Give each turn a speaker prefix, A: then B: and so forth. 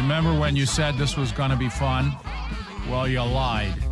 A: Remember when you said this was going to be fun? Well, you lied.